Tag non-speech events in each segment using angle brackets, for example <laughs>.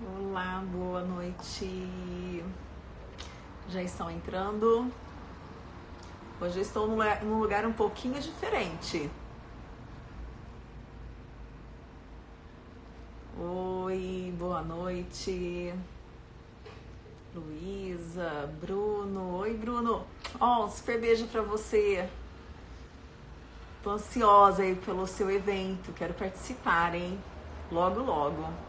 Olá, boa noite. Já estão entrando. Hoje eu estou num lugar um pouquinho diferente. Oi, boa noite. Luísa, Bruno. Oi, Bruno. Ó, oh, um super beijo pra você. Tô ansiosa aí pelo seu evento. Quero participar, hein? Logo, logo.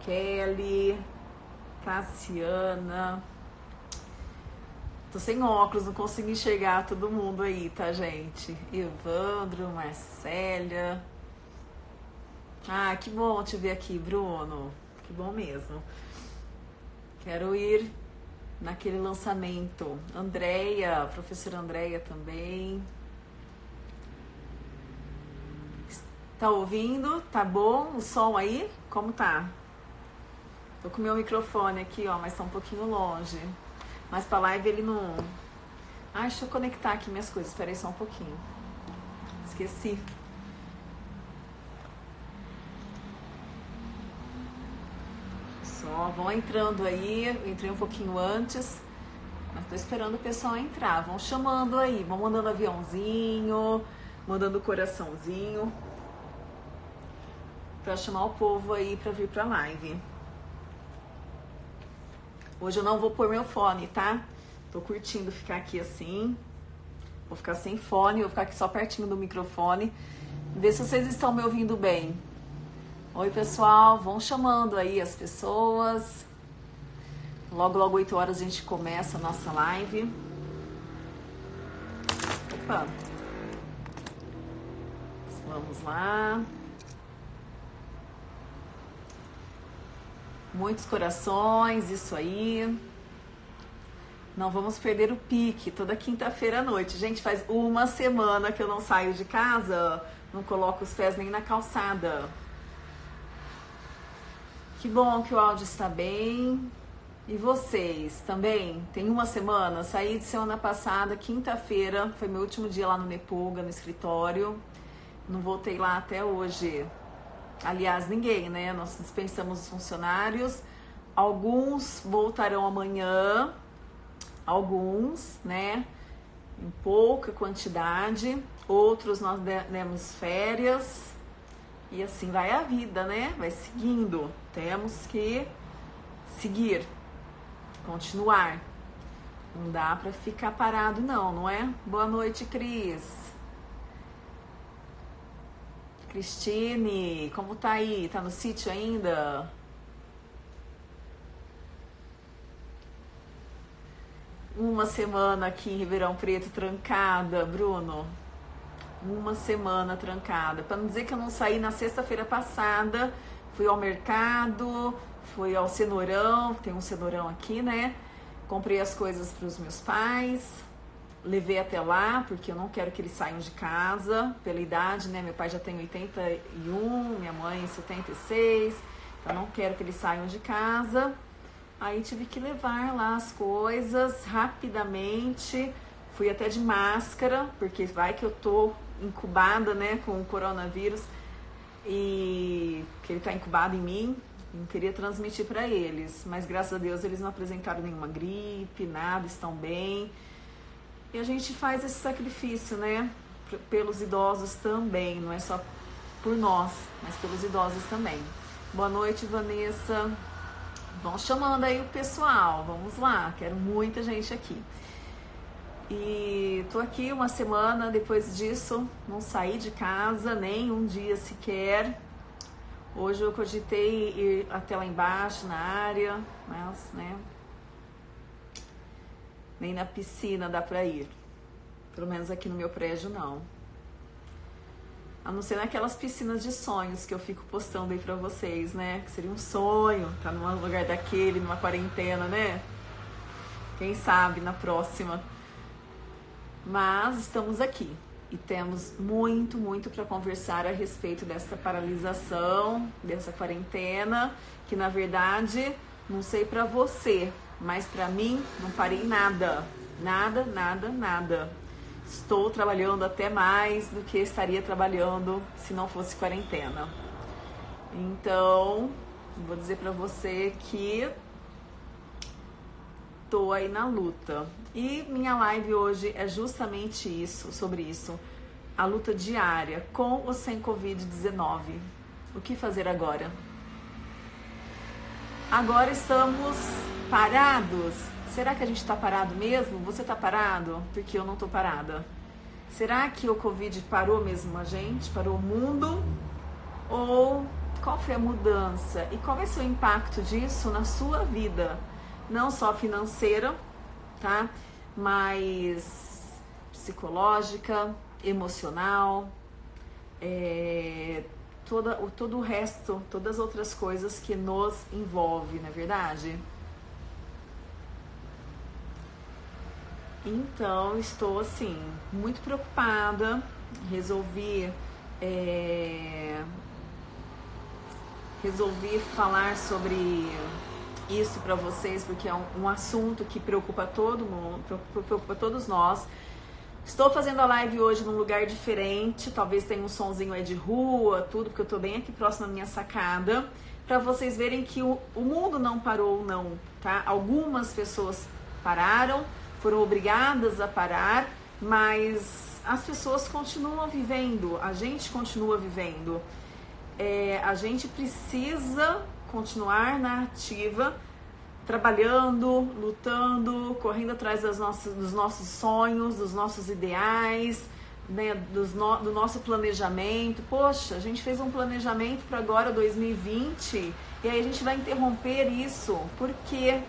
Kelly, Cassiana. Tô sem óculos, não consigo enxergar todo mundo aí, tá, gente? Evandro, Marcélia. Ah, que bom te ver aqui, Bruno. Que bom mesmo. Quero ir naquele lançamento. Andréia, professora Andréia também. Tá ouvindo? Tá bom o som aí? Como tá? Tô com o meu microfone aqui, ó, mas tá um pouquinho longe. Mas pra live ele não. Ah, deixa eu conectar aqui minhas coisas. Espera aí só um pouquinho. Esqueci. Só vão entrando aí. Eu entrei um pouquinho antes. Mas tô esperando o pessoal entrar. Vão chamando aí. Vão mandando aviãozinho. Mandando coraçãozinho. Pra chamar o povo aí pra vir pra live. Hoje eu não vou pôr meu fone, tá? Tô curtindo ficar aqui assim. Vou ficar sem fone, vou ficar aqui só pertinho do microfone. Ver se vocês estão me ouvindo bem. Oi, pessoal, vão chamando aí as pessoas. Logo, logo, 8 horas a gente começa a nossa live. Opa! Vamos lá. Muitos corações, isso aí. Não vamos perder o pique toda quinta-feira à noite. Gente, faz uma semana que eu não saio de casa, não coloco os pés nem na calçada. Que bom que o áudio está bem. E vocês também? Tem uma semana? Saí de semana passada, quinta-feira, foi meu último dia lá no Nepulga, no escritório. Não voltei lá até hoje. Aliás, ninguém, né? Nós dispensamos os funcionários. Alguns voltarão amanhã, alguns, né? Em pouca quantidade. Outros nós demos férias. E assim vai a vida, né? Vai seguindo. Temos que seguir, continuar. Não dá para ficar parado, não, não é? Boa noite, Cris. Cristine, como tá aí? Tá no sítio ainda? Uma semana aqui em Ribeirão Preto trancada, Bruno uma semana trancada. Para não dizer que eu não saí na sexta-feira passada, fui ao mercado, fui ao cenourão, tem um cenourão aqui, né? Comprei as coisas para os meus pais, levei até lá, porque eu não quero que eles saiam de casa pela idade, né? Meu pai já tem 81, minha mãe 76, então não quero que eles saiam de casa. Aí tive que levar lá as coisas rapidamente. Fui até de máscara, porque vai que eu tô incubada, né, com o coronavírus e que ele está incubado em mim, não queria transmitir para eles, mas graças a Deus eles não apresentaram nenhuma gripe, nada, estão bem. E a gente faz esse sacrifício, né, pelos idosos também, não é só por nós, mas pelos idosos também. Boa noite, Vanessa. Vão chamando aí o pessoal, vamos lá, quero muita gente aqui. E tô aqui uma semana depois disso, não saí de casa nem um dia sequer. Hoje eu cogitei ir até lá embaixo na área, mas, né? Nem na piscina dá pra ir. Pelo menos aqui no meu prédio não. A não ser naquelas piscinas de sonhos que eu fico postando aí pra vocês, né? Que seria um sonho, tá num lugar daquele, numa quarentena, né? Quem sabe na próxima. Mas estamos aqui e temos muito, muito para conversar a respeito dessa paralisação, dessa quarentena, que na verdade, não sei para você, mas para mim não parei nada, nada, nada, nada. Estou trabalhando até mais do que estaria trabalhando se não fosse quarentena. Então, Vou dizer para você que tô aí na luta. E minha live hoje é justamente isso, sobre isso. A luta diária com ou sem Covid-19. O que fazer agora? Agora estamos parados. Será que a gente está parado mesmo? Você está parado? Porque eu não estou parada. Será que o Covid parou mesmo a gente? Parou o mundo? Ou qual foi a mudança? E qual vai ser o impacto disso na sua vida? Não só financeira, tá? Mas psicológica, emocional, é, toda, todo o resto, todas as outras coisas que nos envolve, não é verdade? Então, estou assim, muito preocupada. Resolvi. É, resolvi falar sobre isso para vocês porque é um, um, assunto que preocupa todo mundo, preocupa todos nós. Estou fazendo a live hoje num lugar diferente, talvez tenha um sonzinho aí de rua, tudo, porque eu estou bem aqui próximo da minha sacada, para vocês verem que o, o mundo não parou não, tá? Algumas pessoas pararam, foram obrigadas a parar, mas as pessoas continuam vivendo, a gente continua vivendo. É, a gente precisa continuar na ativa, trabalhando, lutando, correndo atrás das nossas, dos nossos sonhos, dos nossos ideais, né, dos no, do nosso planejamento. Poxa, a gente fez um planejamento para agora 2020 e aí a gente vai interromper isso. Por quê?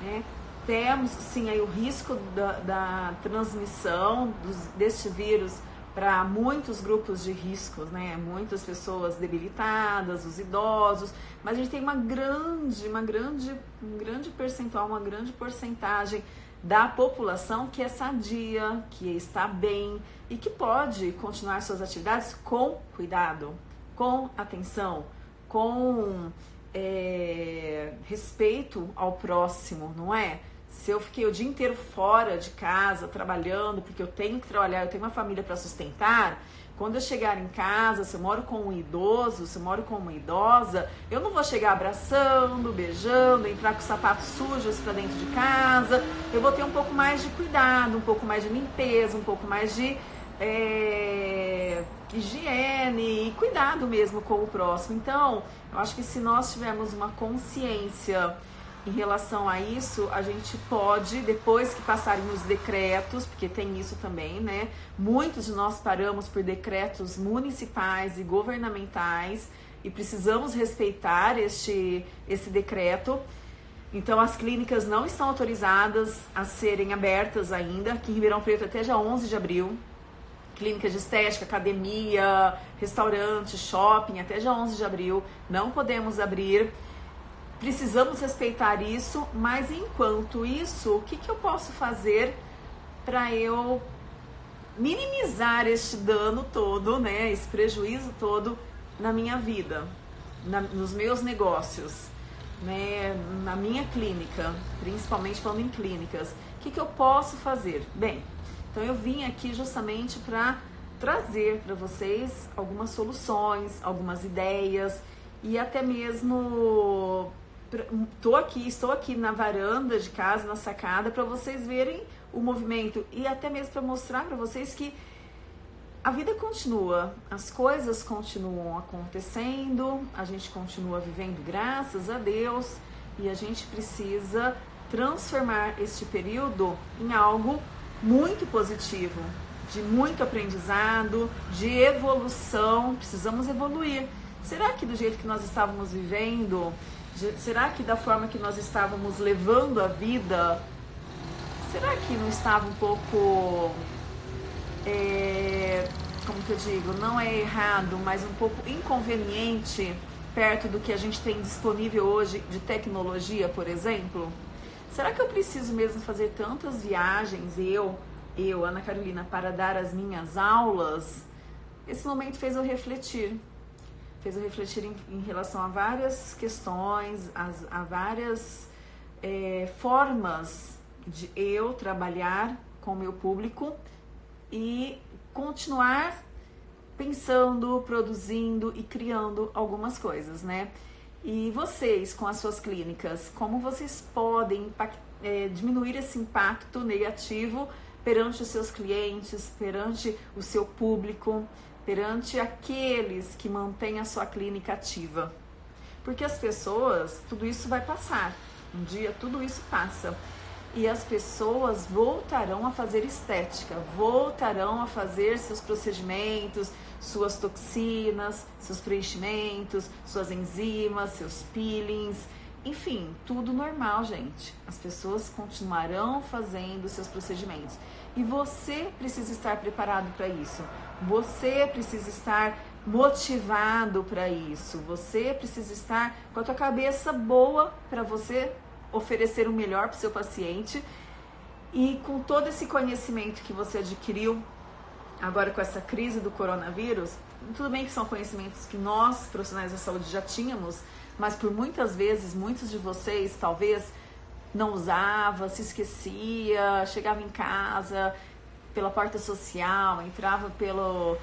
Né? Temos sim aí o risco da, da transmissão dos, deste vírus para muitos grupos de riscos, né? Muitas pessoas debilitadas, os idosos, mas a gente tem uma grande, uma grande, um grande percentual, uma grande porcentagem da população que é sadia, que está bem e que pode continuar suas atividades com cuidado, com atenção, com é, respeito ao próximo, não é? Se eu fiquei o dia inteiro fora de casa, trabalhando, porque eu tenho que trabalhar, eu tenho uma família para sustentar, quando eu chegar em casa, se eu moro com um idoso, se eu moro com uma idosa, eu não vou chegar abraçando, beijando, entrar com sapatos sujos para dentro de casa. Eu vou ter um pouco mais de cuidado, um pouco mais de limpeza, um pouco mais de é, higiene e cuidado mesmo com o próximo. Então, eu acho que se nós tivermos uma consciência em relação a isso, a gente pode, depois que passarem os decretos, porque tem isso também, né? Muitos de nós paramos por decretos municipais e governamentais e precisamos respeitar este, esse decreto. Então, as clínicas não estão autorizadas a serem abertas ainda, aqui em Ribeirão Preto até dia 11 de abril. Clínicas de estética, academia, restaurante, shopping, até dia 11 de abril. Não podemos abrir. Precisamos respeitar isso, mas enquanto isso, o que, que eu posso fazer para eu minimizar este dano todo, né, esse prejuízo todo na minha vida, na, nos meus negócios, né, na minha clínica, principalmente falando em clínicas. O que, que eu posso fazer? Bem, então eu vim aqui justamente para trazer para vocês algumas soluções, algumas ideias e até mesmo tô aqui, estou aqui na varanda de casa, na sacada, para vocês verem o movimento e até mesmo para mostrar para vocês que a vida continua, as coisas continuam acontecendo, a gente continua vivendo, graças a Deus, e a gente precisa transformar este período em algo muito positivo, de muito aprendizado, de evolução. Precisamos evoluir. Será que do jeito que nós estávamos vivendo, Será que da forma que nós estávamos levando a vida, será que não estava um pouco, é, como que eu digo, não é errado, mas um pouco inconveniente perto do que a gente tem disponível hoje de tecnologia, por exemplo? Será que eu preciso mesmo fazer tantas viagens, eu, eu, Ana Carolina, para dar as minhas aulas? Esse momento fez eu refletir fez eu refletir em, em relação a várias questões, as, a várias é, formas de eu trabalhar com o meu público e continuar pensando, produzindo e criando algumas coisas, né? E vocês, com as suas clínicas, como vocês podem é, diminuir esse impacto negativo perante os seus clientes, perante o seu público, perante aqueles que mantêm a sua clínica ativa? Porque as pessoas, tudo isso vai passar. Um dia tudo isso passa. E as pessoas voltarão a fazer estética, voltarão a fazer seus procedimentos, suas toxinas, seus preenchimentos, suas enzimas, seus peelings, enfim, tudo normal, gente. As pessoas continuarão fazendo seus procedimentos. E você precisa estar preparado para isso. Você precisa estar motivado para isso. Você precisa estar com a tua cabeça boa para você oferecer o melhor para o seu paciente. E com todo esse conhecimento que você adquiriu agora com essa crise do coronavírus, tudo bem que são conhecimentos que nós, profissionais da saúde, já tínhamos, mas por muitas vezes, muitos de vocês talvez não usava, se esquecia, chegava em casa pela porta social, entrava pelo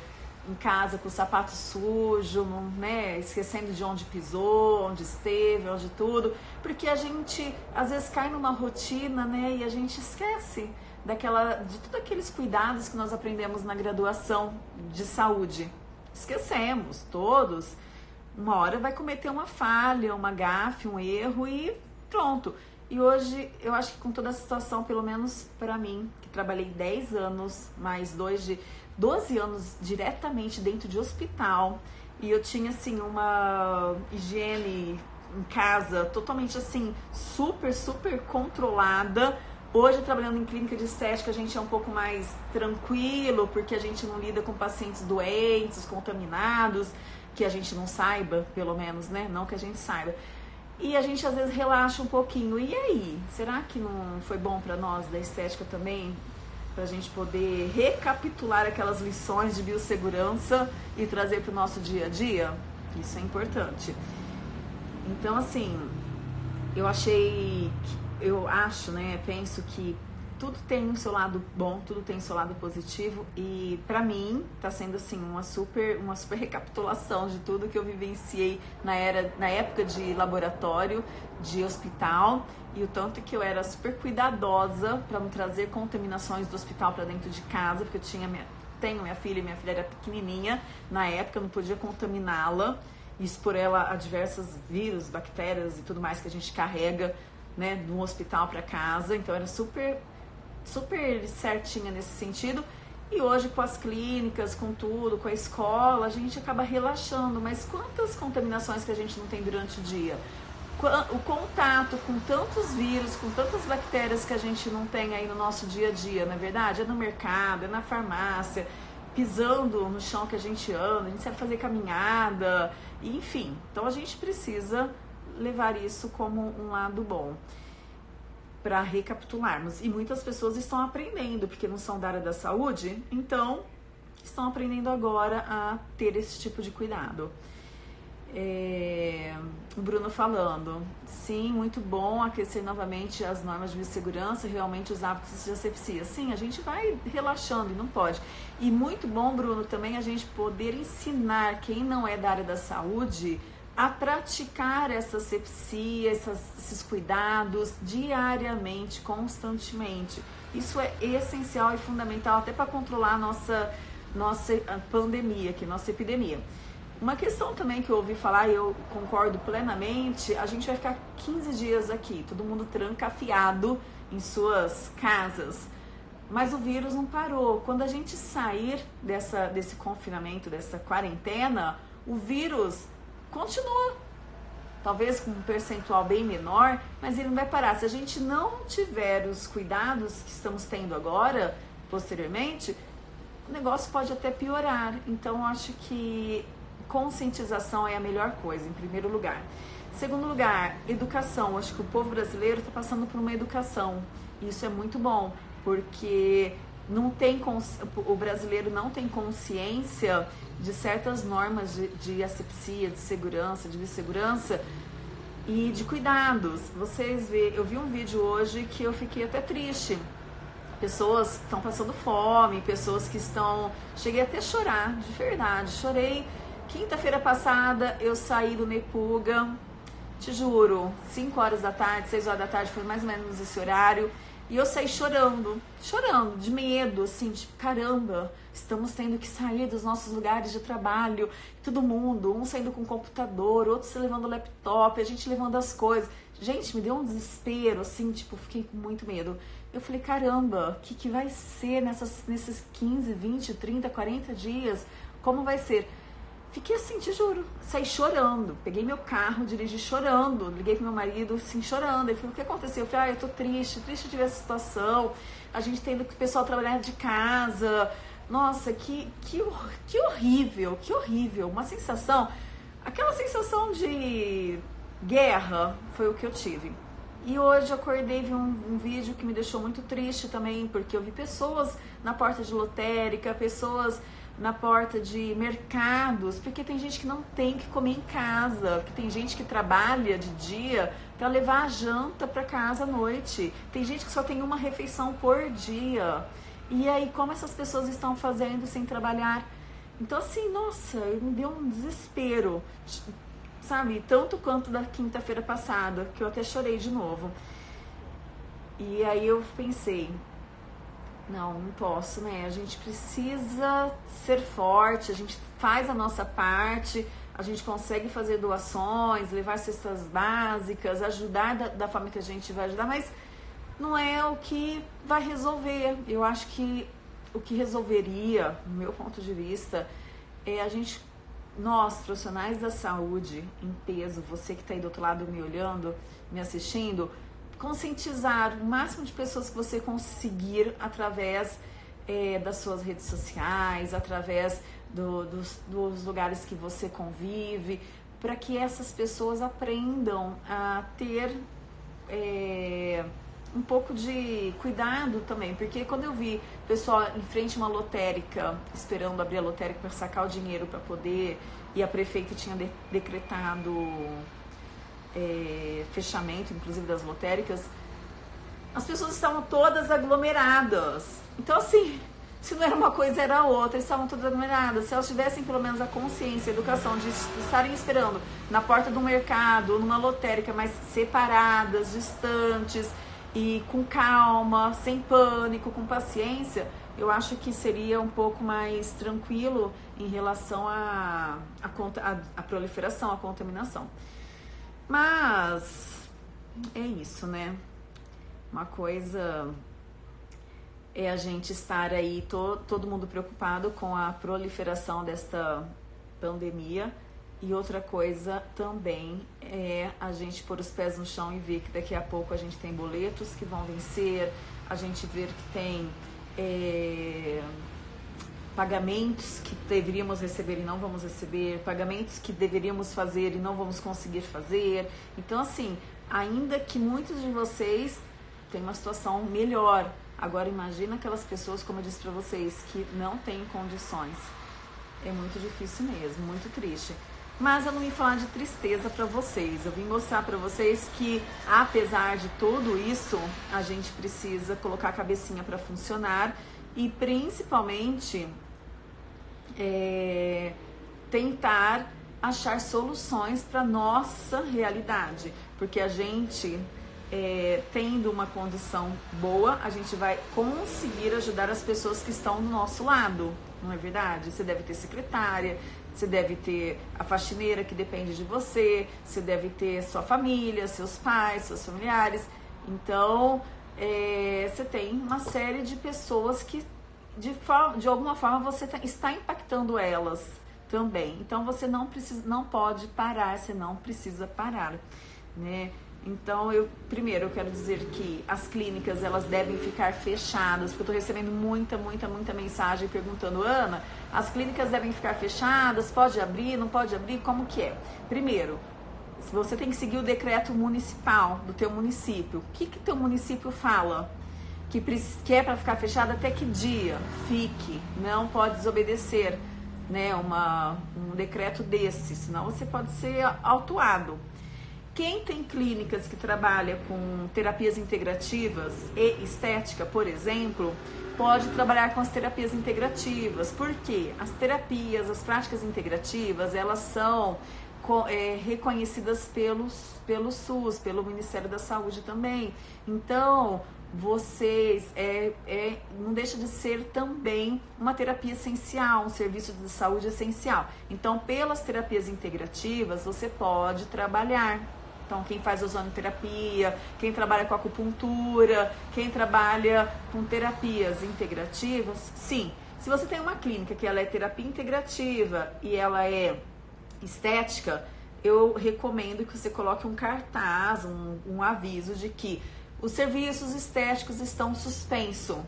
em casa com o sapato sujo, né, esquecendo de onde pisou, onde esteve, onde tudo, porque a gente às vezes cai numa rotina, né, e a gente esquece daquela de todos aqueles cuidados que nós aprendemos na graduação de saúde. Esquecemos todos. Uma hora vai cometer uma falha, uma gafe, um erro e pronto. E hoje eu acho que com toda a situação, pelo menos para mim, que trabalhei 10 anos, mais dois de 12 anos diretamente dentro de hospital e eu tinha assim uma higiene em casa totalmente assim super super controlada. Hoje trabalhando em clínica de estética a gente é um pouco mais tranquilo porque a gente não lida com pacientes doentes, contaminados, que a gente não saiba, pelo menos, né? Não que a gente saiba. E a gente às vezes relaxa um pouquinho. E aí, será que não foi bom para nós da estética também para a gente poder recapitular aquelas lições de biossegurança e trazer para o nosso dia a dia. Isso é importante. Então, assim, eu achei, eu acho, né, penso que tudo tem o seu lado bom, tudo tem o seu lado positivo e para mim tá sendo assim uma super uma super <laughs> recapitulação de tudo que eu vivenciei na era na época de laboratório, de hospital e o tanto que eu era super cuidadosa para não trazer contaminações do hospital para dentro de casa, porque eu tinha minha, tenho minha filha, minha filha era pequenininha na época, eu não podia contaminá-la e expor ela a diversos vírus, bactérias e tudo mais que a gente carrega, né, do hospital para casa. Então era super super certinha nesse sentido. E hoje, com as clínicas, com tudo, com a escola, a gente acaba relaxando. Mas quantas contaminações que a gente não tem durante o dia? O contato com tantos vírus, com tantas bactérias que a gente não tem aí no nosso dia a dia, na é verdade? É no mercado, é na farmácia, pisando no chão que a gente anda, a gente sabe fazer caminhada, enfim. Então a gente precisa levar isso como um lado bom para recapitularmos. E muitas pessoas estão aprendendo, porque não são da área da saúde, então estão aprendendo agora a ter esse tipo de cuidado. É, o Bruno falando, sim, muito bom aquecer novamente as normas de biossegurança, realmente os hábitos de asepsia. Sim, a gente vai relaxando e não pode. E muito bom, Bruno, também a gente poder ensinar quem não é da área da saúde a praticar essa sepsia, essas, esses cuidados diariamente, constantemente. Isso é essencial e fundamental até para controlar a nossa, nossa pandemia, aqui, nossa epidemia. Uma questão também que eu ouvi falar e eu concordo plenamente, a gente vai ficar 15 dias aqui, todo mundo trancafiado em suas casas. Mas o vírus não parou. Quando a gente sair dessa, desse confinamento, dessa quarentena, o vírus continua. Talvez com um percentual bem menor, mas ele não vai parar. Se a gente não tiver os cuidados que estamos tendo agora, posteriormente, o negócio pode até piorar. Então, acho que conscientização é a melhor coisa, em primeiro lugar. Segundo lugar, educação. Acho que o povo brasileiro está passando por uma educação. Isso é muito bom, porque não tem o brasileiro não tem consciência de certas normas de, de asepsia, de segurança, de biossegurança e de cuidados. Vocês vê, eu vi um vídeo hoje que eu fiquei até triste. Pessoas estão passando fome, pessoas que estão. Cheguei até a chorar, de verdade. Chorei. Quinta-feira passada eu saí do Nepuga, te juro, 5 horas da tarde, 6 horas da tarde, foi mais ou menos esse horário. E eu saí chorando, chorando, de medo, assim, tipo, caramba, estamos tendo que sair dos nossos lugares de trabalho, todo mundo, um saindo com o computador, outro se levando o laptop, a gente levando as coisas. Gente, me deu um desespero, assim, tipo, fiquei com muito medo. Eu falei, caramba, o que, que vai ser nessas, nesses 15, 20, 30, 40 dias? Como vai ser? Fiquei assim, te juro, saí chorando. Peguei meu carro, dirigi chorando. Liguei pro meu marido, assim, chorando. Ele falou: O que aconteceu? Eu falei: Ah, eu tô triste, triste de ver essa situação. A gente tendo que o pessoal trabalhar de casa. Nossa, que, que, que horrível, que horrível. Uma sensação, aquela sensação de guerra foi o que eu tive. E hoje acordei vi um, um, vídeo que me deixou muito triste também, porque eu vi pessoas na porta de lotérica, pessoas na porta de mercados, porque tem gente que não tem que comer em casa, porque tem gente que trabalha de dia para levar a janta para casa à noite. Tem gente que só tem uma refeição por dia. E aí, como essas pessoas estão fazendo sem trabalhar? Então, assim, nossa, me deu um desespero, sabe? Tanto quanto da quinta-feira passada, que eu até chorei de novo. E aí eu pensei, não, não posso, né? A gente precisa ser forte, a gente faz a nossa parte, a gente consegue fazer doações, levar cestas básicas, ajudar da, da forma que a gente vai ajudar, mas não é o que vai resolver. Eu acho que o que resolveria, no meu ponto de vista, é a gente, nós, profissionais da saúde, em peso, você que está aí do outro lado me olhando, me assistindo, conscientizar o máximo de pessoas que você conseguir através é, das suas redes sociais, através do, dos, dos lugares que você convive, para que essas pessoas aprendam a ter é, um pouco de cuidado também, porque quando eu vi pessoal em frente a uma lotérica, esperando abrir a lotérica para sacar o dinheiro para poder, e a prefeita tinha de, decretado é, fechamento, inclusive das lotéricas, as pessoas estavam todas aglomeradas. Então, assim, se não era uma coisa, era outra, estavam todas aglomeradas. Se elas tivessem pelo menos a consciência, a educação de estarem esperando na porta do mercado numa lotérica, mas separadas, distantes e com calma, sem pânico, com paciência, eu acho que seria um pouco mais tranquilo em relação à a, a, a, a proliferação, à contaminação. Mas é isso, né? Uma coisa é a gente estar aí, to, todo mundo preocupado com a proliferação desta pandemia. E outra coisa também é a gente pôr os pés no chão e ver que daqui a pouco a gente tem boletos que vão vencer, a gente ver que tem é, pagamentos que deveríamos receber e não vamos receber, pagamentos que deveríamos fazer e não vamos conseguir fazer. Então, assim, ainda que muitos de vocês tenham uma situação melhor, agora imagina aquelas pessoas, como eu disse para vocês, que não têm condições. É muito difícil mesmo, muito triste. Mas eu não vim falar de tristeza para vocês. Eu vim mostrar para vocês que, apesar de tudo isso, a gente precisa colocar a cabecinha para funcionar e principalmente é, tentar achar soluções para nossa realidade, porque a gente é, tendo uma condição boa, a gente vai conseguir ajudar as pessoas que estão do nosso lado, não é verdade? Você deve ter secretária, você deve ter a faxineira que depende de você, você deve ter sua família, seus pais, seus familiares. Então, é, você tem uma série de pessoas que de, forma, de alguma forma você tá, está impactando elas também. Então você não precisa, não pode parar, você não precisa parar, né? Então eu primeiro eu quero dizer que as clínicas elas devem ficar fechadas, porque eu estou recebendo muita, muita, muita mensagem perguntando, Ana, as clínicas devem ficar fechadas, pode abrir, não pode abrir, como que é? Primeiro, você tem que seguir o decreto municipal do teu município. O que que teu município fala? Que quer para ficar fechada até que dia fique, não pode desobedecer né, uma, um decreto desse, senão você pode ser autuado. Quem tem clínicas que trabalha com terapias integrativas e estética, por exemplo, pode trabalhar com as terapias integrativas. Por quê? As terapias, as práticas integrativas, elas são é, reconhecidas pelos, pelo SUS, pelo Ministério da Saúde também. Então, vocês é, é, não deixa de ser também uma terapia essencial, um serviço de saúde essencial. Então, pelas terapias integrativas, você pode trabalhar. Então, quem faz ozonoterapia, quem trabalha com acupuntura, quem trabalha com terapias integrativas, sim. Se você tem uma clínica que ela é terapia integrativa e ela é estética, eu recomendo que você coloque um cartaz, um, um aviso de que os serviços estéticos estão suspenso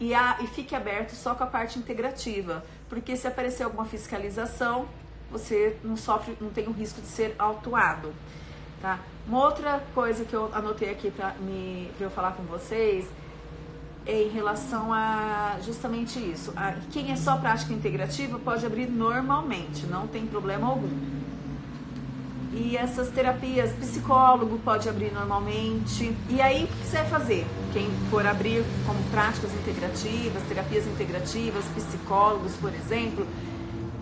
e, a, e fique aberto só com a parte integrativa, porque se aparecer alguma fiscalização, você não sofre, não tem o risco de ser autuado. Tá? Uma outra coisa que eu anotei aqui para eu falar com vocês é em relação a justamente isso. A, quem é só prática integrativa pode abrir normalmente, não tem problema algum. E essas terapias, psicólogo pode abrir normalmente. E aí, o que vai fazer? Quem for abrir como práticas integrativas, terapias integrativas, psicólogos, por exemplo,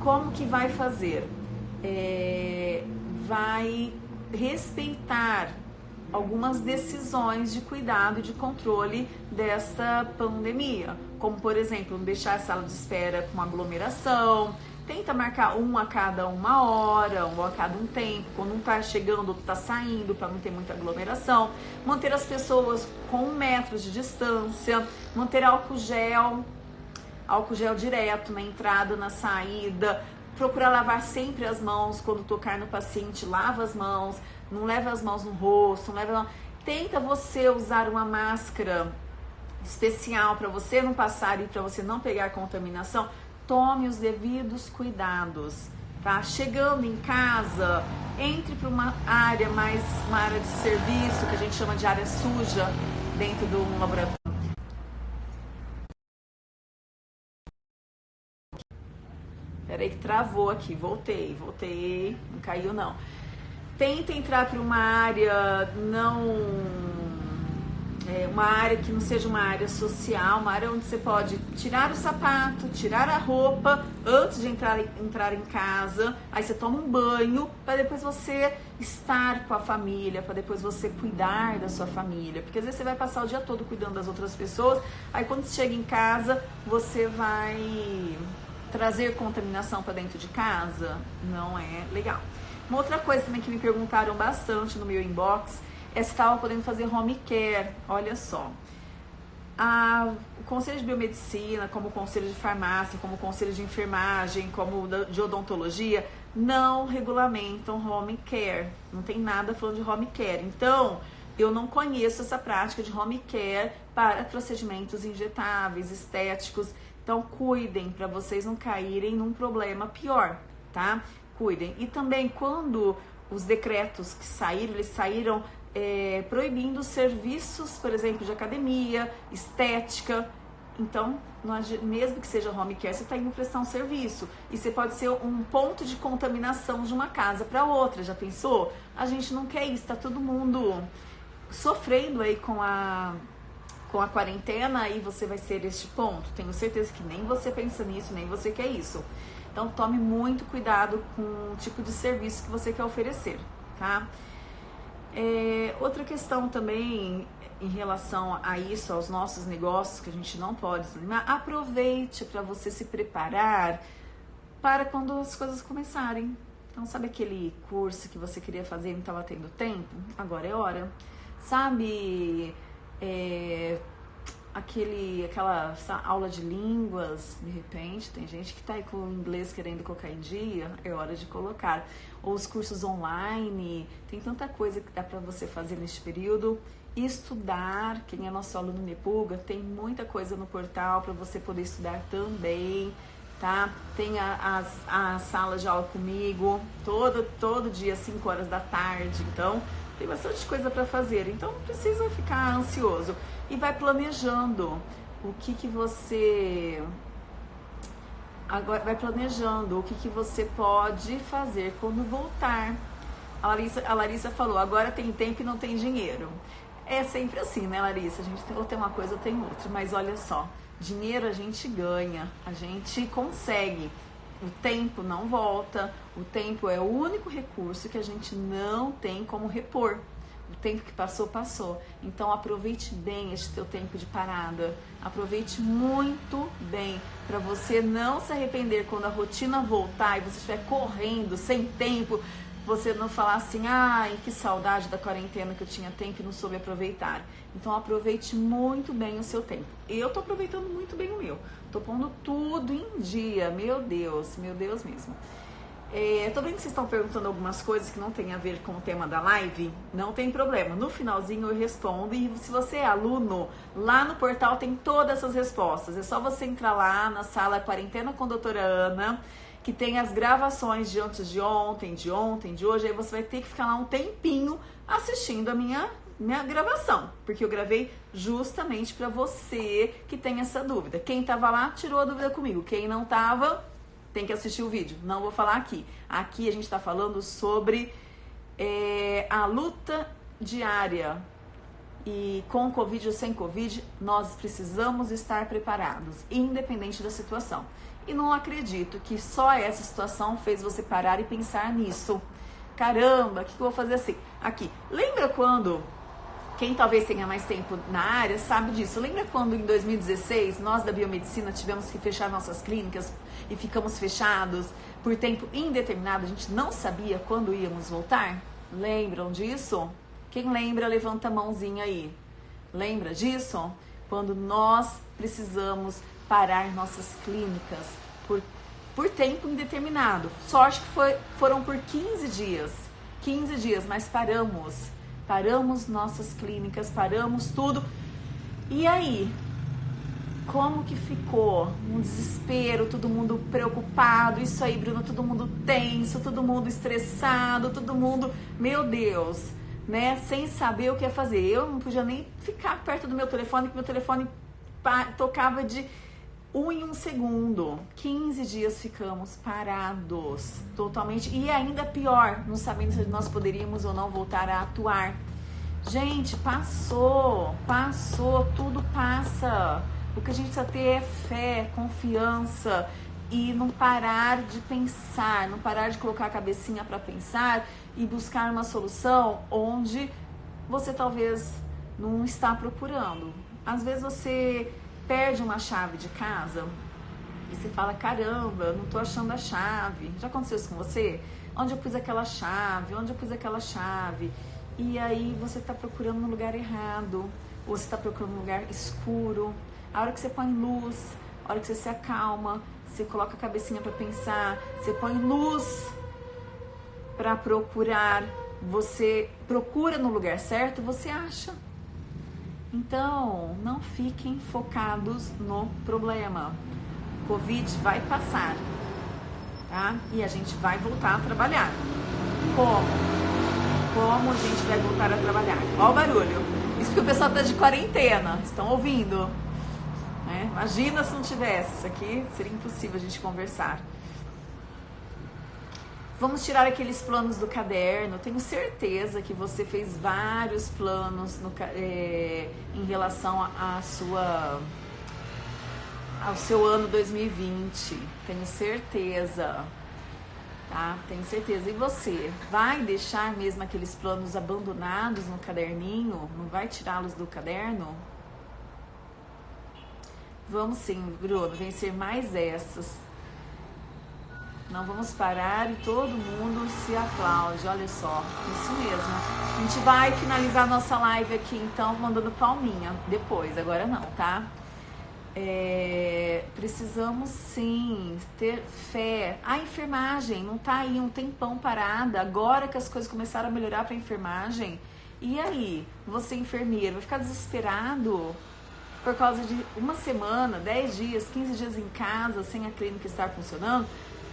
como que vai fazer? É, vai respeitar algumas decisões de cuidado e de controle desta pandemia, como por exemplo, não deixar a sala de espera com aglomeração, Tenta marcar um a cada uma hora, um a cada um tempo, quando um tá chegando, outro tá saindo, para não ter muita aglomeração. Manter as pessoas com um metro de distância, manter álcool gel, álcool gel direto na entrada, na saída. Procurar lavar sempre as mãos quando tocar no paciente, lava as mãos, não leva as mãos no rosto, não leva. Tenta você usar uma máscara especial para você não passar e para você não pegar contaminação tome os devidos cuidados, tá? Chegando em casa, entre para uma área mais, uma área de serviço, que a gente chama de área suja, dentro de um laboratório. Peraí que travou aqui, voltei, voltei, não caiu não. Tenta entrar para uma área não é, uma área que não seja uma área social, uma área onde você pode tirar o sapato, tirar a roupa antes de entrar, entrar em casa, aí você toma um banho para depois você estar com a família, para depois você cuidar da sua família, porque às vezes você vai passar o dia todo cuidando das outras pessoas, aí quando você chega em casa você vai trazer contaminação para dentro de casa, não é legal. Uma outra coisa também que me perguntaram bastante no meu inbox estava podendo fazer home care. Olha só. A, o Conselho de Biomedicina, como o Conselho de Farmácia, como o Conselho de Enfermagem, como de Odontologia, não regulamentam home care. Não tem nada falando de home care. Então, eu não conheço essa prática de home care para procedimentos injetáveis, estéticos. Então, cuidem para vocês não caírem num problema pior, tá? Cuidem. E também, quando os decretos que saíram, eles saíram é, proibindo serviços, por exemplo, de academia, estética. Então, mesmo que seja home care, você está indo prestar um serviço. E você pode ser um ponto de contaminação de uma casa para outra. Já pensou? A gente não quer isso, está todo mundo sofrendo aí com a, com a quarentena e você vai ser este ponto. Tenho certeza que nem você pensa nisso, nem você quer isso. Então, tome muito cuidado com o tipo de serviço que você quer oferecer, tá? É, outra questão também em relação a isso, aos nossos negócios que a gente não pode desanimar, aproveite para você se preparar para quando as coisas começarem. Então, sabe aquele curso que você queria fazer e não estava tendo tempo? Agora é hora. Sabe é, aquele, aquela aula de línguas, de repente, tem gente que está aí com o inglês querendo colocar em dia, é hora de colocar. Ou os cursos online, tem tanta coisa que dá para você fazer neste período. Estudar, quem é nosso aluno Nepuga, tem muita coisa no portal para você poder estudar também, tá? Tem a, a, a sala de aula comigo, todo, todo dia, 5 horas da tarde, então tem bastante coisa para fazer, então não precisa ficar ansioso e vai planejando o que que você agora vai planejando o que que você pode fazer quando voltar. A Larissa, a Larissa falou, agora tem tempo e não tem dinheiro. É sempre assim, né, Larissa? A gente tem, ou tem uma coisa ou tem outra. Mas olha só, dinheiro a gente ganha, a gente consegue. o tempo não volta, o tempo é o único recurso que a gente não tem como repor. O tempo que passou, passou. Então aproveite bem este teu tempo de parada. Aproveite muito bem para você não se arrepender quando a rotina voltar e você estiver correndo, sem tempo, você não falar assim, ai, que saudade da quarentena que eu tinha tempo e não soube aproveitar. Então aproveite muito bem o seu tempo. Eu tô aproveitando muito bem o meu. Tô pondo tudo em dia, meu Deus, meu Deus mesmo. É, tô vendo que vocês estão perguntando algumas coisas que não tem a ver com o tema da live. Não tem problema. No finalzinho eu respondo. E se você é aluno, lá no portal tem todas essas respostas. É só você entrar lá na sala Quarentena com a Doutora Ana, que tem as gravações de antes de ontem, de ontem, de hoje. Aí você vai ter que ficar lá um tempinho assistindo a minha minha gravação, porque eu gravei justamente para você que tem essa dúvida. Quem tava lá tirou a dúvida comigo. Quem não tava, tem que assistir o vídeo. Não vou falar aqui. Aqui a gente está falando sobre é, a luta diária. E com Covid ou sem Covid, nós precisamos estar preparados, independente da situação. E não acredito que só essa situação fez você parar e pensar nisso. Caramba, o que, que eu vou fazer assim? Aqui, lembra quando quem talvez tenha mais tempo na área sabe disso. Lembra quando em 2016 nós da biomedicina tivemos que fechar nossas clínicas e ficamos fechados por tempo indeterminado, a gente não sabia quando íamos voltar? Lembram disso? Quem lembra, levanta a mãozinha aí. Lembra disso? Quando nós precisamos parar nossas clínicas por, por tempo indeterminado. Sorte que foi, foram por 15 dias. 15 dias, mas paramos. Paramos nossas clínicas, paramos tudo. E aí, como que ficou? Um desespero, todo mundo preocupado. Isso aí, Bruno, todo mundo tenso, todo mundo estressado, todo mundo, meu Deus, né? Sem saber o que ia fazer. Eu não podia nem ficar perto do meu telefone, porque meu telefone tocava de um em um segundo. 15 dias ficamos parados totalmente. E ainda pior, não sabendo se nós poderíamos ou não voltar a atuar. Gente, passou, passou, tudo passa. O que a gente precisa ter é fé, confiança e não parar de pensar, não parar de colocar a cabecinha para pensar e buscar uma solução onde você talvez não está procurando. Às vezes você perde uma chave de casa e você fala: caramba, não estou achando a chave. Já aconteceu isso com você? Onde eu pus aquela chave? Onde eu pus aquela chave? E aí você está procurando no lugar errado, ou você está procurando um lugar escuro, a hora que você põe luz, a hora que você se acalma, você coloca a cabecinha para pensar, você põe luz para procurar, você procura no lugar certo, você acha. Então, não fiquem focados no problema. Covid vai passar, tá? E a gente vai voltar a trabalhar. Como? Como a gente vai voltar a trabalhar? Olha o barulho. Isso porque o pessoal tá de quarentena. Estão ouvindo? Né? Imagina se não tivesse isso aqui, seria impossível a gente conversar. Vamos tirar aqueles planos do caderno. Tenho certeza que você fez vários planos no, é, em relação à sua ao seu ano 2020. Tenho certeza. Tá? Tenho certeza. E você vai deixar mesmo aqueles planos abandonados no caderninho? Não vai tirá-los do caderno? Vamos sim, Bruno, vencer mais essas. Não vamos parar e todo mundo se aplaude. Olha só, isso mesmo. A gente vai finalizar nossa live aqui então mandando palminha depois, agora não, tá? É, precisamos sim ter fé. A enfermagem não tá aí um tempão parada. Agora que as coisas começaram a melhorar para enfermagem, e aí, você enfermeiro, vai ficar desesperado? por causa de uma semana, 10 dias, 15 dias em casa sem a clínica estar funcionando?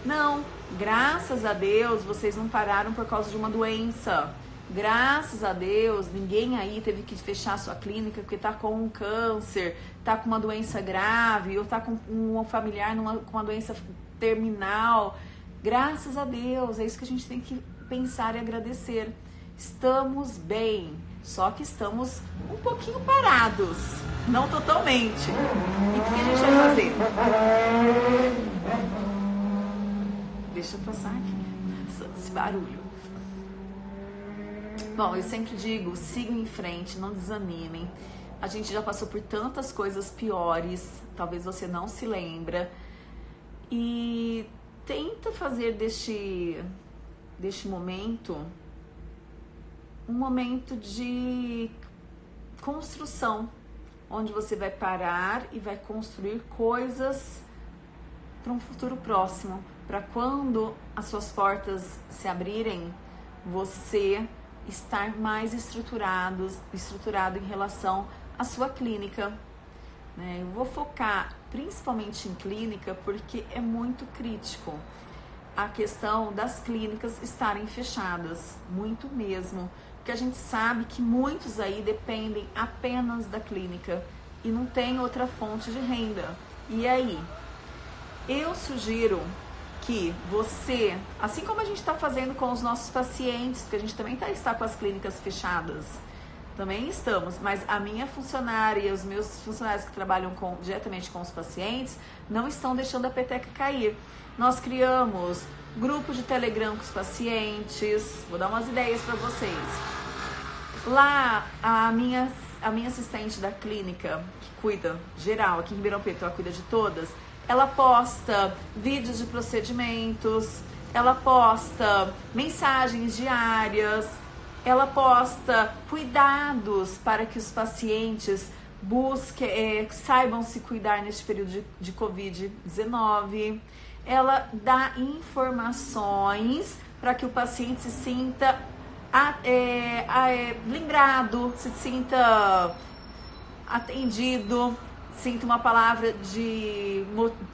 Não, graças a Deus vocês não pararam por causa de uma doença. Graças a Deus, ninguém aí teve que fechar sua clínica porque tá com um câncer, tá com uma doença grave ou tá com um familiar numa, com uma doença terminal. Graças a Deus, é isso que a gente tem que pensar e agradecer. Estamos bem, só que estamos um pouquinho parados, não totalmente. E o que a gente vai fazer? Deixa eu passar aqui esse barulho. Bom, eu sempre digo, sigam em frente, não desanimem. A gente já passou por tantas coisas piores, talvez você não se lembra. E tenta fazer deste, deste momento um momento de construção, onde você vai parar e vai construir coisas para um futuro próximo, para quando as suas portas se abrirem, você estar mais estruturados, estruturado em relação à sua clínica. Né? Eu vou focar principalmente em clínica porque é muito crítico a questão das clínicas estarem fechadas, muito mesmo, porque a gente sabe que muitos aí dependem apenas da clínica e não tem outra fonte de renda. E aí? Eu sugiro que você, assim como a gente está fazendo com os nossos pacientes, porque a gente também tá, está com as clínicas fechadas, também estamos, mas a minha funcionária e os meus funcionários que trabalham com, diretamente com os pacientes não estão deixando a peteca cair. Nós criamos grupo de Telegram com os pacientes, vou dar umas ideias para vocês. Lá, a minha, a minha assistente da clínica, que cuida geral, aqui em Ribeirão Preto, ela cuida de todas, ela posta vídeos de procedimentos, ela posta mensagens diárias, ela posta cuidados para que os pacientes busquem, é, saibam se cuidar neste período de, de Covid-19. Ela dá informações para que o paciente se sinta a, é, a, é, lembrado, se sinta atendido sinta uma palavra de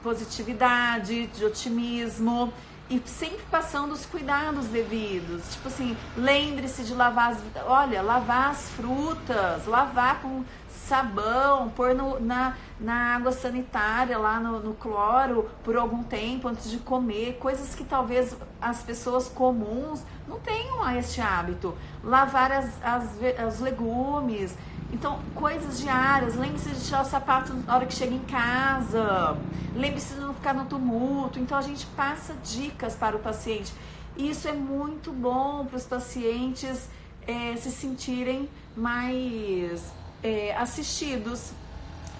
positividade, de otimismo e sempre passando os cuidados devidos. Tipo assim, lembre-se de lavar as, olha, lavar as frutas, lavar com sabão, pôr no, na, na água sanitária, lá no, no cloro, por algum tempo antes de comer, coisas que talvez as pessoas comuns não tenham este hábito. Lavar as, as, os legumes, então, coisas diárias. Lembre-se de tirar o sapato na hora que chega em casa. Lembre-se de não ficar no tumulto. Então, a gente passa dicas para o paciente. E isso é muito bom para os pacientes é, se sentirem mais é, assistidos.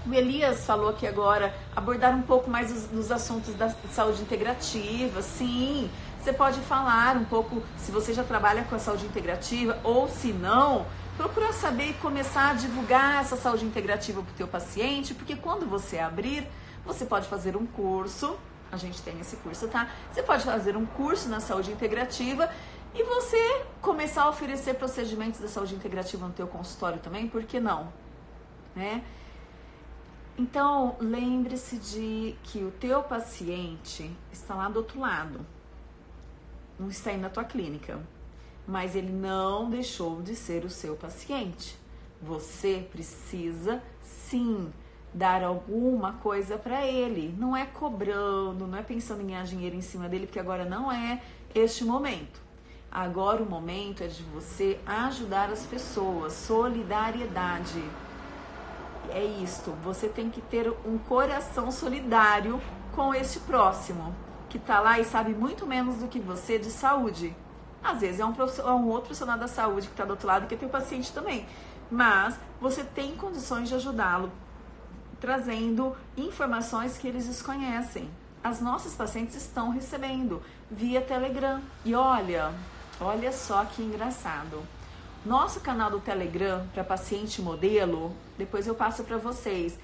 O Elias falou aqui agora, abordar um pouco mais os, dos assuntos da saúde integrativa. Sim, você pode falar um pouco, se você já trabalha com a saúde integrativa, ou se não, Procura saber e começar a divulgar essa saúde integrativa para o teu paciente, porque quando você abrir, você pode fazer um curso, a gente tem esse curso, tá? Você pode fazer um curso na saúde integrativa e você começar a oferecer procedimentos da saúde integrativa no teu consultório também, por que não? Né? Então, lembre-se de que o teu paciente está lá do outro lado, não está aí na tua clínica mas ele não deixou de ser o seu paciente. Você precisa sim dar alguma coisa para ele. Não é cobrando, não é pensando em ganhar dinheiro em cima dele, porque agora não é este momento. Agora o momento é de você ajudar as pessoas, solidariedade. É isto, você tem que ter um coração solidário com este próximo, que está lá e sabe muito menos do que você de saúde. Às vezes é um, é um outro profissional da saúde que está do outro lado que tem o paciente também. Mas você tem condições de ajudá-lo, trazendo informações que eles desconhecem. As nossas pacientes estão recebendo via Telegram. E olha, olha só que engraçado. Nosso canal do Telegram para paciente modelo, depois eu passo para vocês,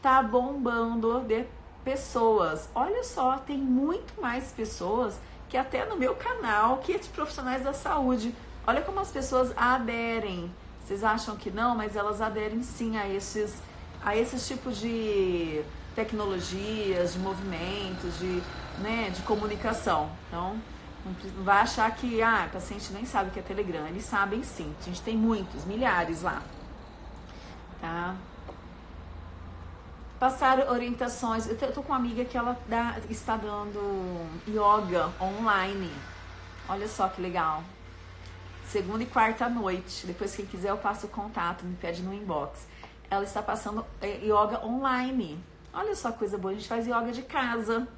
tá bombando de pessoas. Olha só, tem muito mais pessoas que até no meu canal, que é de profissionais da saúde. Olha como as pessoas aderem. Vocês acham que não, mas elas aderem sim a esses, a esses tipos de tecnologias, de movimentos, de, né, de comunicação. Então, não vai achar que ah, o paciente nem sabe o que é Telegram. Eles sabem sim. A gente tem muitos, milhares lá. Tá? Passar orientações. Eu tô com uma amiga que ela dá, está dando yoga online. Olha só que legal. Segunda e quarta noite. Depois, quem quiser, eu passo o contato, me pede no inbox. Ela está passando é, yoga online. Olha só coisa boa. A gente faz yoga de casa.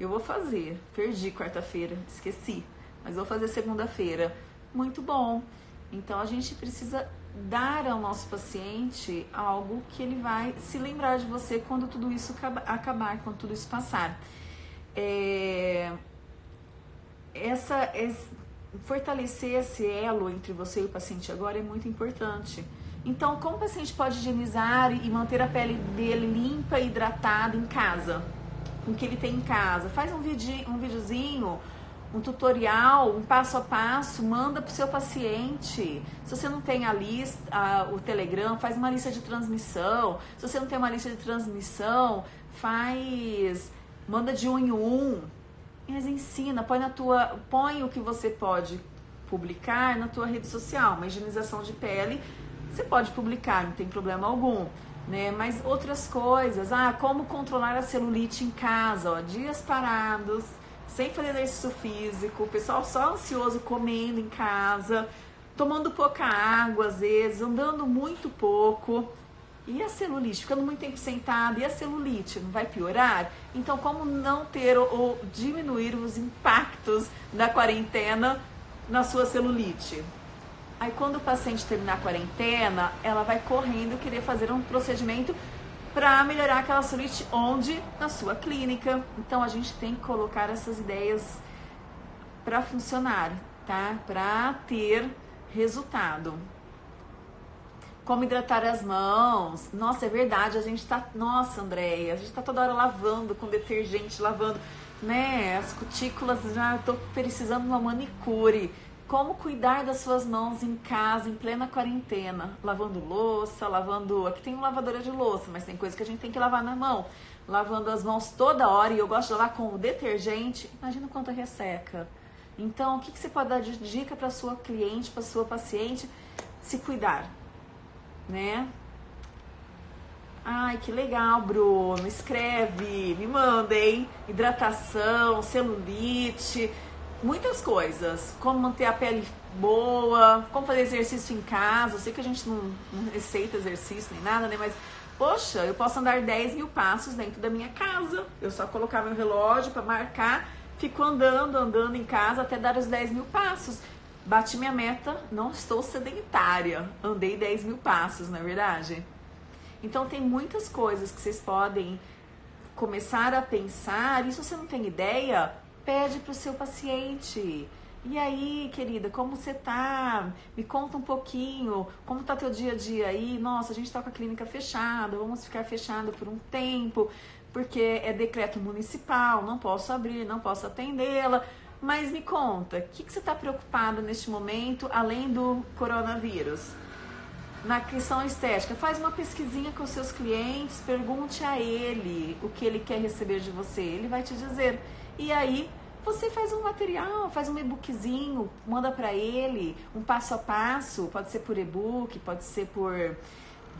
Eu vou fazer. Perdi quarta-feira, esqueci. Mas vou fazer segunda-feira. Muito bom. Então a gente precisa dar ao nosso paciente algo que ele vai se lembrar de você quando tudo isso acabar, quando tudo isso passar. É, essa, fortalecer esse elo entre você e o paciente agora é muito importante. Então, como o paciente pode higienizar e manter a pele dele limpa e hidratada em casa? Com o que ele tem em casa? Faz um, vídeo, um videozinho, um tutorial, um passo a passo, manda para o seu paciente. Se você não tem a lista, a, o Telegram, faz uma lista de transmissão. Se você não tem uma lista de transmissão, faz, manda de um em um. Mas ensina, põe na tua, põe o que você pode publicar na tua rede social, uma higienização de pele você pode publicar, não tem problema algum. Né? Mas outras coisas, ah, como controlar a celulite em casa, ó, dias parados, sem fazer exercício físico, o pessoal só ansioso comendo em casa, tomando pouca água às vezes, andando muito pouco. E a celulite? Ficando muito tempo sentado, e a celulite? Não vai piorar? Então, como não ter ou, diminuir os impactos da quarentena na sua celulite? Aí quando o paciente terminar a quarentena, ela vai correndo querer fazer um procedimento para melhorar aquela celulite onde? Na sua clínica. Então a gente tem que colocar essas ideias para funcionar, tá? Para ter resultado. Como hidratar as mãos. Nossa, é verdade, a gente tá, nossa, Andréia, a gente tá toda hora lavando com detergente, lavando, né? As cutículas já tô precisando de uma manicure como cuidar das suas mãos em casa, em plena quarentena, lavando louça, lavando. Aqui tem uma lavadora de louça, mas tem coisa que a gente tem que lavar na mão. Lavando as mãos toda hora e eu gosto de lavar com o detergente. Imagina quanto resseca. Então, o que, que você pode dar de dica para sua cliente, para sua paciente se cuidar, né? Ai, que legal, Bruno. Escreve, me mandem. Hidratação, celulite muitas coisas. Como manter a pele boa, como fazer exercício em casa. Eu sei que a gente não, não receita exercício nem nada, né? Mas, poxa, eu posso andar 10 mil passos dentro da minha casa. Eu só colocar meu relógio para marcar, fico andando, andando em casa até dar os 10 mil passos. Bati minha meta, não estou sedentária. Andei 10 mil passos, não é verdade? Então tem muitas coisas que vocês podem começar a pensar. E se você não tem ideia, Pede para o seu paciente. E aí, querida, como você tá? Me conta um pouquinho, como tá teu dia a dia aí? Nossa, a gente tá com a clínica fechada, vamos ficar fechada por um tempo, porque é decreto municipal, não posso abrir, não posso atendê-la. Mas me conta, o que, que você está preocupado neste momento, além do coronavírus? Na questão estética, faz uma pesquisinha com os seus clientes, pergunte a ele o que ele quer receber de você, ele vai te dizer. E aí você faz um material, faz um e-bookzinho, manda para ele, um passo a passo, pode ser por e-book, pode ser por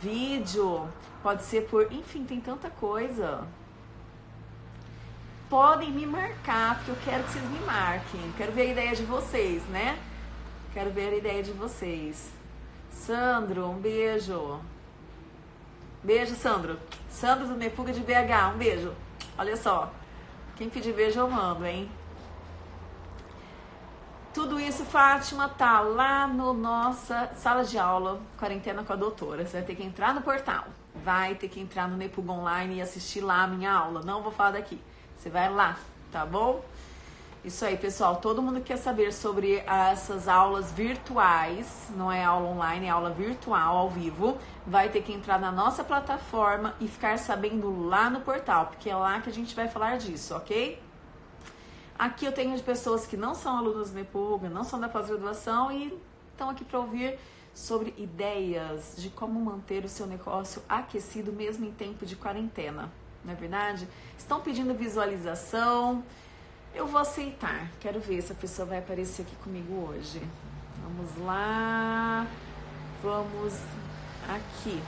vídeo, pode ser por, enfim, tem tanta coisa. Podem me marcar, porque eu quero que vocês me marquem. Quero ver a ideia de vocês, né? Quero ver a ideia de vocês. Sandro, um beijo. Beijo, Sandro. Sandro do Nepuga de BH, um beijo. Olha só. Quem pedir beijo eu mando, hein? Tudo isso, Fátima, tá lá no nossa sala de aula, quarentena com a doutora. Você vai ter que entrar no portal, vai ter que entrar no Nepug Online e assistir lá a minha aula. Não vou falar daqui. Você vai lá, tá bom? Isso aí, pessoal. Todo mundo quer saber sobre essas aulas virtuais, não é aula online, é aula virtual, ao vivo. Vai ter que entrar na nossa plataforma e ficar sabendo lá no portal, porque é lá que a gente vai falar disso, ok? Aqui eu tenho pessoas que não são alunos do Nepuga, não são da pós-graduação e estão aqui para ouvir sobre ideias de como manter o seu negócio aquecido mesmo em tempo de quarentena, não é verdade? Estão pedindo visualização. Eu vou aceitar. Quero ver se a pessoa vai aparecer aqui comigo hoje. Vamos lá. Vamos aqui.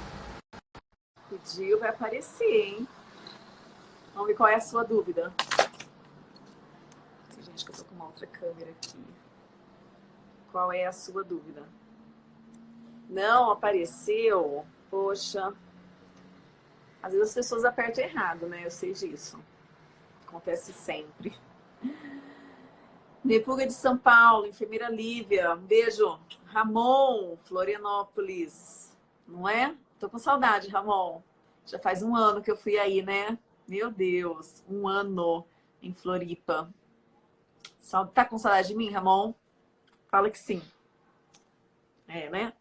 Pediu, vai aparecer, hein? Vamos ver qual é a sua dúvida. Gente, que eu tô com uma outra câmera aqui. Qual é a sua dúvida? Não apareceu? Poxa. Às vezes as pessoas apertam errado, né? Eu sei disso acontece sempre. Nepuga de São Paulo, enfermeira Lívia, um beijo. Ramon, Florianópolis, não é? Tô com saudade, Ramon. Já faz um ano que eu fui aí, né? Meu Deus, um ano em Floripa. Tá com saudade de mim, Ramon? Fala que sim. É, né?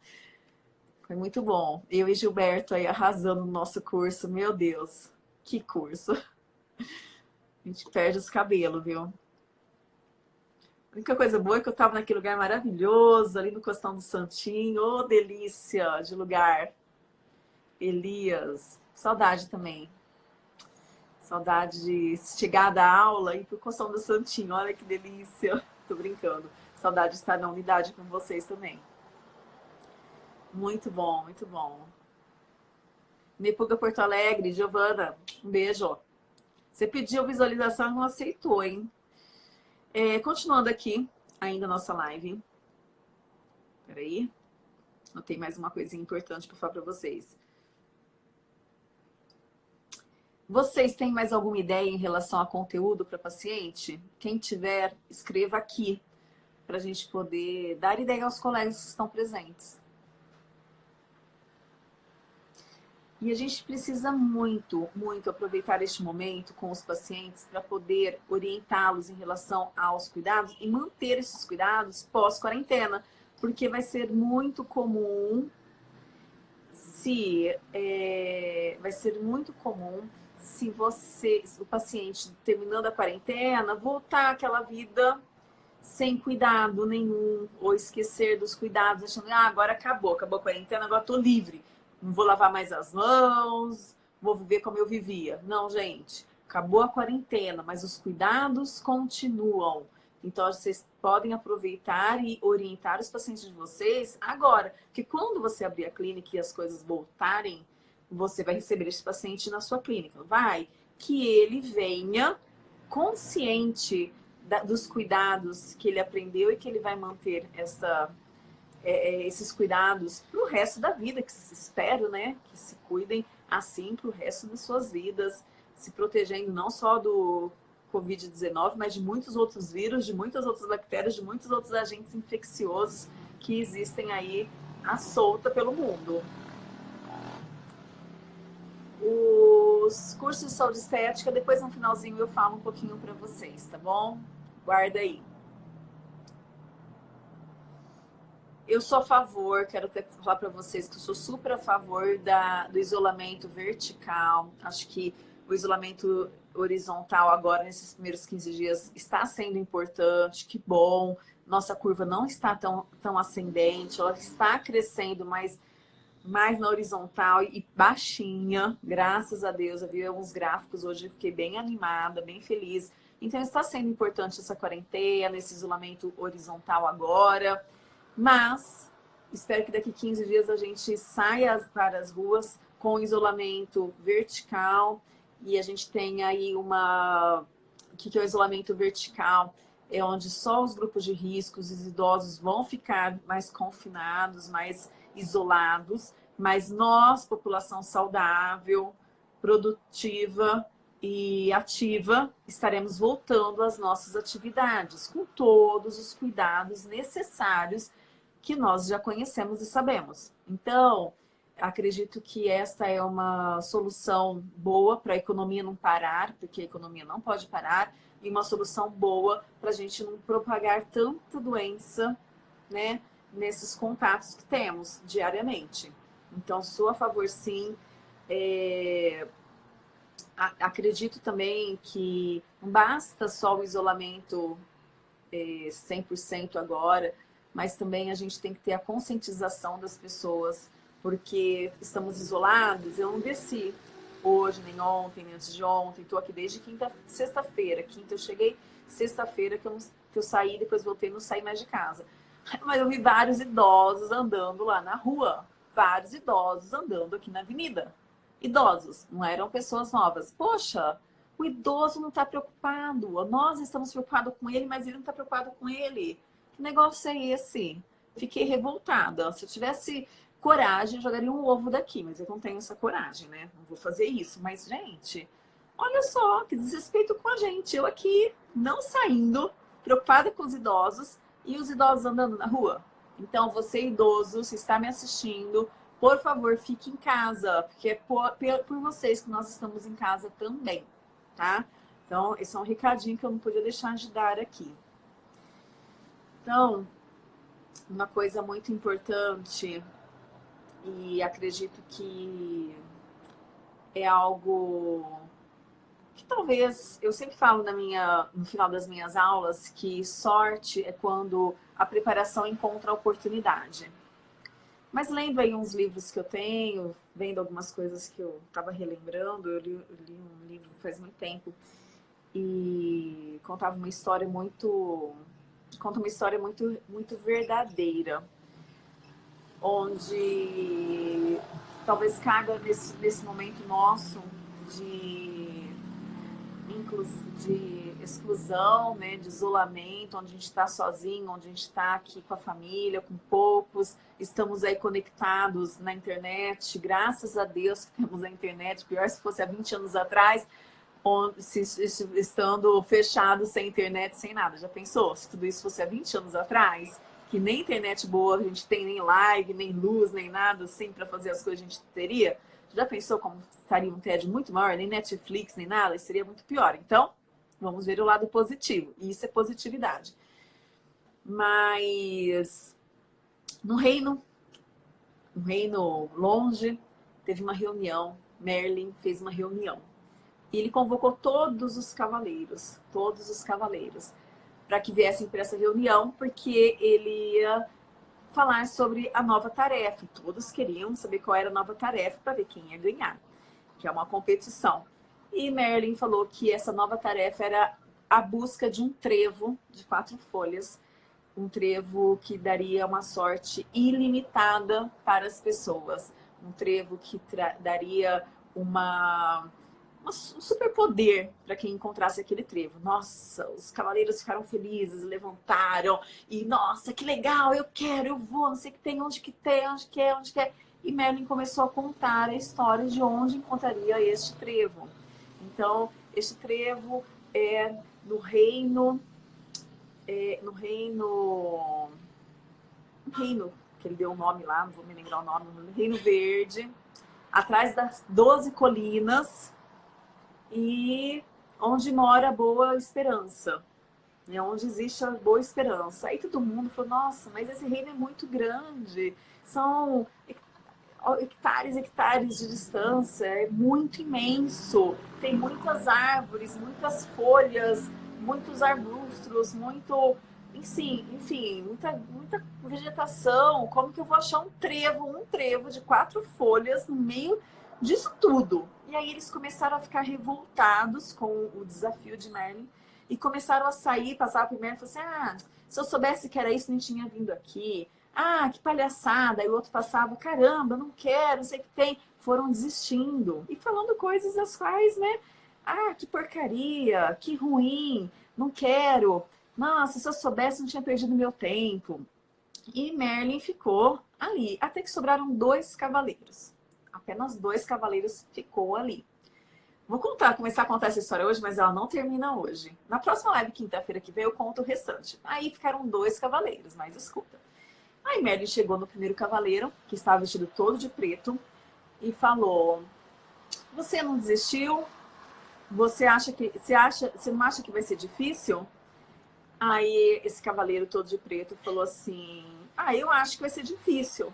Foi muito bom. Eu e Gilberto aí arrasando no nosso curso. Meu Deus, que curso. A gente perde os cabelos, viu? A única coisa boa é que eu tava naquele lugar maravilhoso, ali no Costão do Santinho. Ô, oh, delícia de lugar. Elias. Saudade também. Saudade de chegar da aula e pro Costão do Santinho. Olha que delícia. <laughs> Tô brincando. Saudade de estar na unidade com vocês também. Muito bom, muito bom. Nepuga Porto Alegre, Giovana, um beijo. Você pediu visualização e não aceitou, hein? É, continuando aqui, ainda nossa live. Peraí. Notei mais uma coisinha importante para falar para vocês. Vocês têm mais alguma ideia em relação a conteúdo para paciente? Quem tiver, escreva aqui para a gente poder dar ideia aos colegas que estão presentes. E a gente precisa muito, muito aproveitar este momento com os pacientes para poder orientá-los em relação aos cuidados e manter esses cuidados pós-quarentena, porque vai ser muito comum se é, vai ser muito comum se você, o paciente terminando a quarentena, voltar àquela vida sem cuidado nenhum, ou esquecer dos cuidados, achando, ah, agora acabou, acabou a quarentena, agora estou livre. Não vou lavar mais as mãos, vou viver como eu vivia. Não, gente, acabou a quarentena, mas os cuidados continuam. Então, vocês podem aproveitar e orientar os pacientes de vocês agora. Porque quando você abrir a clínica e as coisas voltarem você vai receber esse paciente na sua clínica. Vai que ele venha consciente da, dos cuidados que ele aprendeu e que ele vai manter essa, é, é esses cuidados para o resto da vida, que espero, né? Que se cuidem assim para o resto das suas vidas, se protegendo não só do Covid-19, mas de muitos outros vírus, de muitas outras bactérias, de muitos outros agentes infecciosos que existem aí à solta pelo mundo. Os cursos de saúde estética, depois no finalzinho eu falo um pouquinho para vocês, tá bom? Guarda aí. Eu sou a favor, quero até falar para vocês que eu sou super a favor da, do isolamento vertical. Acho que o isolamento horizontal agora, nesses primeiros 15 dias, está sendo importante, que bom. Nossa curva não está tão, tão ascendente, ela está crescendo, mas mais na horizontal e baixinha, graças a Deus. Eu vi alguns gráficos hoje, fiquei bem animada, bem feliz. Então está sendo importante essa quarentena, esse isolamento horizontal agora, mas espero que daqui 15 dias a gente saia para as ruas com isolamento vertical e a gente tenha aí uma... O que é o isolamento vertical? É onde só os grupos de riscos, os idosos vão ficar mais confinados, mais isolados, mas nós, população saudável, produtiva e ativa, estaremos voltando às nossas atividades, com todos os cuidados necessários que nós já conhecemos e sabemos. Então, acredito que esta é uma solução boa para a economia não parar, porque a economia não pode parar, e uma solução boa para a gente não propagar tanta doença, né? Nesses contatos que temos diariamente. Então, sou a favor, sim. É... Acredito também que não basta só o isolamento é, 100% agora, mas também a gente tem que ter a conscientização das pessoas, porque estamos isolados. Eu não desci hoje, nem ontem, nem antes de ontem. Estou aqui desde quinta, sexta-feira. Quinta eu cheguei, sexta-feira que eu, que eu saí, depois voltei não saí mais de casa. <laughs> Mas eu vi vários idosos andando lá na rua. Vários idosos andando aqui na avenida. Idosos, não eram pessoas novas. Poxa, o idoso não está preocupado. Nós estamos preocupados com ele, mas ele não está preocupado com ele. Que negócio é esse? Fiquei revoltada. Se eu tivesse coragem, eu jogaria um ovo daqui. Mas eu não tenho essa coragem, né? Não vou fazer isso. Mas, gente, Olha só, que desrespeito com a gente. Eu aqui, não saindo, preocupada com os idosos e os idosos andando na rua. Então, você idoso, se está me assistindo, por favor, fique em casa, porque é por, por vocês que nós estamos em casa também, tá? Então, esse é um recadinho que eu não podia deixar de dar aqui. Então, uma coisa muito importante, e acredito que é algo que talvez, eu sempre falo na minha, no final das minhas aulas, que sorte é quando a preparação encontra a oportunidade. Mas lendo aí uns livros que eu tenho, vendo algumas coisas que eu estava relembrando, eu li, eu li, um livro faz muito tempo e contava uma história muito conta uma história muito muito verdadeira, onde talvez caga nesse, nesse momento nosso de, de exclusão, né, de isolamento, onde a gente está sozinho, onde a gente está aqui com a família, com poucos, estamos aí conectados na internet, graças a Deus que temos a internet, pior se fosse há 20 anos atrás, onde, se, se, estando fechado, sem internet, sem nada. Já pensou? Se tudo isso fosse há 20 anos atrás, que nem internet boa, a gente tem nem live, nem luz, nem nada assim para fazer as coisas a gente teria, já pensou como estaria um TED muito maior, nem Netflix, nem nada, seria muito pior. Então, Vamos ver o lado positivo. Isso é positividade. Mas no reino, no reino longe, teve uma reunião. Merlin fez uma reunião. E ele convocou todos os cavaleiros, todos os cavaleiros, para que viessem para essa reunião, porque ele ia falar sobre a nova tarefa. Todos queriam saber qual era a nova tarefa para ver quem ia ganhar, que é uma competição. E Merlin falou que essa nova tarefa era a busca de um trevo de quatro folhas, um trevo que daria uma sorte ilimitada para as pessoas, um trevo que daria uma, um superpoder para quem encontrasse aquele trevo. Nossa, os cavaleiros ficaram felizes, levantaram e, nossa, que legal, eu quero, eu vou, não sei o que tem, onde que tem, onde que é, onde que é. E Merlin começou a contar a história de onde encontraria este trevo. Então, este trevo é no reino, é, no reino, no reino, que ele deu o nome lá, não vou me lembrar o nome, no Reino Verde, atrás das doze colinas e onde mora a Boa Esperança. É onde existe a Boa Esperança. Aí todo mundo falou, nossa, mas esse reino é muito grande. São hectares, hectares de distância, é muito imenso. Tem muitas árvores, muitas folhas, muitos arbustos, muito, enfim, enfim, muita, muita vegetação. Como que eu vou achar um trevo, um trevo de quatro folhas no meio disso tudo? E aí eles começaram a ficar revoltados com o desafio de Merlin e começaram a sair, passar primeiro e falar assim, ah, se eu soubesse que era isso, nem tinha vindo aqui ah, que palhaçada. E o outro passava, caramba, não quero, sei que tem. Foram desistindo e falando coisas as quais, né? Ah, que porcaria, que ruim, não quero. Nossa, se eu soubesse, não tinha perdido meu tempo. E Merlin ficou ali, até que sobraram dois cavaleiros. Apenas dois cavaleiros ficou ali. Vou contar, começar a contar essa história hoje, mas ela não termina hoje. Na próxima live, quinta-feira que vem, eu conto o restante. Aí ficaram dois cavaleiros, mas escuta. Aí Merlin chegou no primeiro cavaleiro, que estava vestido todo de preto, e falou: Você não desistiu? Você acha que você acha, você não acha que vai ser difícil? Aí esse cavaleiro todo de preto falou assim: Ah, eu acho que vai ser difícil.